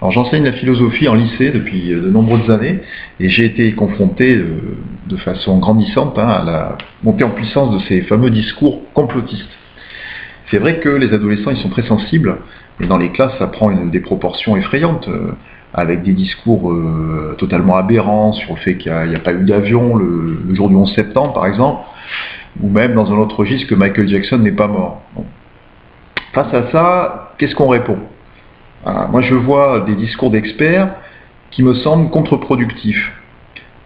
Alors j'enseigne la philosophie en lycée depuis de nombreuses années et j'ai été confronté de, de façon grandissante hein, à la montée en puissance de ces fameux discours complotistes. C'est vrai que les adolescents ils sont très sensibles et dans les classes ça prend une, des proportions effrayantes euh, avec des discours euh, totalement aberrants sur le fait qu'il n'y a, pas eu d'avion le, jour du 11 septembre par exemple ou même dans un autre registre que Michael Jackson n'est pas mort. Face à ça, qu'est-ce qu'on répond? Moi je vois des discours d'experts qui me semblent contre-productifs.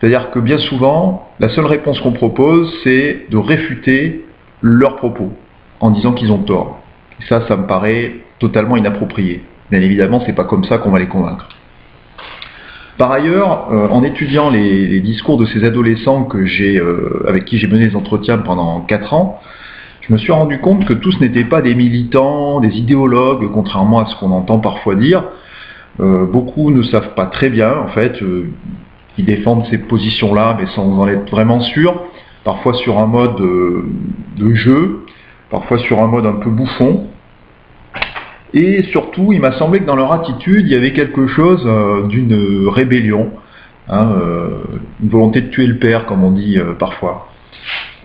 C'est-à-dire que bien souvent, la seule réponse qu'on propose, c'est de réfuter leurs propos en disant qu'ils ont tort. Ça, ça me paraît totalement inapproprié. Bien évidemment, c'est pas comme ça qu'on va les convaincre. Par ailleurs, euh, en étudiant les, les, discours de ces adolescents que euh, avec qui j'ai mené des entretiens pendant 4 ans, je me suis rendu compte que tous n'étaient pas des militants, des idéologues, contrairement à ce qu'on entend parfois dire. Euh, beaucoup ne savent pas très bien, en fait, euh, ils défendent ces positions-là, mais sans en être vraiment sûrs, parfois sur un mode de jeu, parfois sur un mode un peu bouffon. Et surtout, il m'a semblé que dans leur attitude, il y avait quelque chose euh, d'une rébellion, hein, euh, une volonté de tuer le père, comme on dit euh, parfois.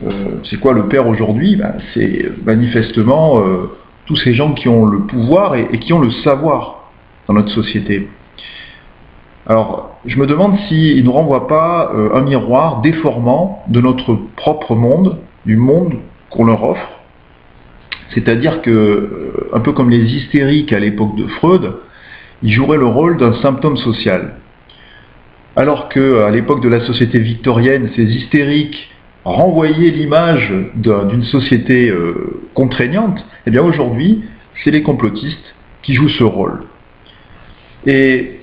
Euh, c'est quoi le père aujourd'hui? Ben, C'est manifestement euh, tous ces gens qui ont le pouvoir et, qui ont le savoir dans notre société. Alors, je me demande s'ils ne nous renvoient pas euh, un miroir déformant de notre propre monde, du monde qu'on leur offre, c'est-à-dire que, un peu comme les hystériques à l'époque de Freud, ils joueraient le rôle d'un symptôme social. Alors que à l'époque de la société victorienne, ces hystériques renvoyaient l'image d'une société euh, contraignante, eh bien aujourd'hui, c'est les complotistes qui jouent ce rôle. Et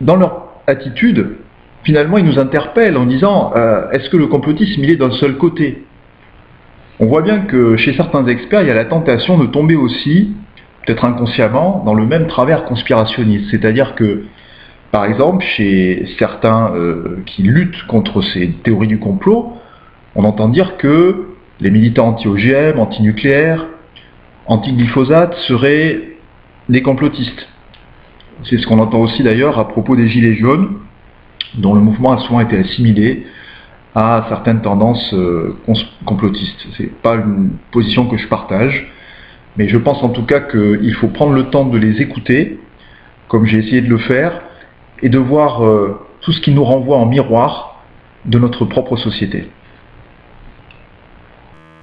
dans leur attitude, finalement, ils nous interpellent en disant euh, est-ce que le complotisme il est d'un seul côté? On voit bien que chez certains experts, il y a la tentation de tomber aussi, peut-être inconsciemment, dans le même travers conspirationniste. C'est-à-dire que, par exemple, chez certains euh, qui luttent contre ces théories du complot, on entend dire que les militants anti-OGM, anti-nucléaires, anti-glyphosate seraient des complotistes. C'est ce qu'on entend aussi d'ailleurs à propos des Gilets jaunes, dont le mouvement a souvent été assimilé à certaines tendances euh, complotistes. C'est pas une position que je partage, mais je pense en tout cas qu'il faut prendre le temps de les écouter, comme j'ai essayé de le faire, et de voir euh, tout ce qui nous renvoie en miroir de notre propre société.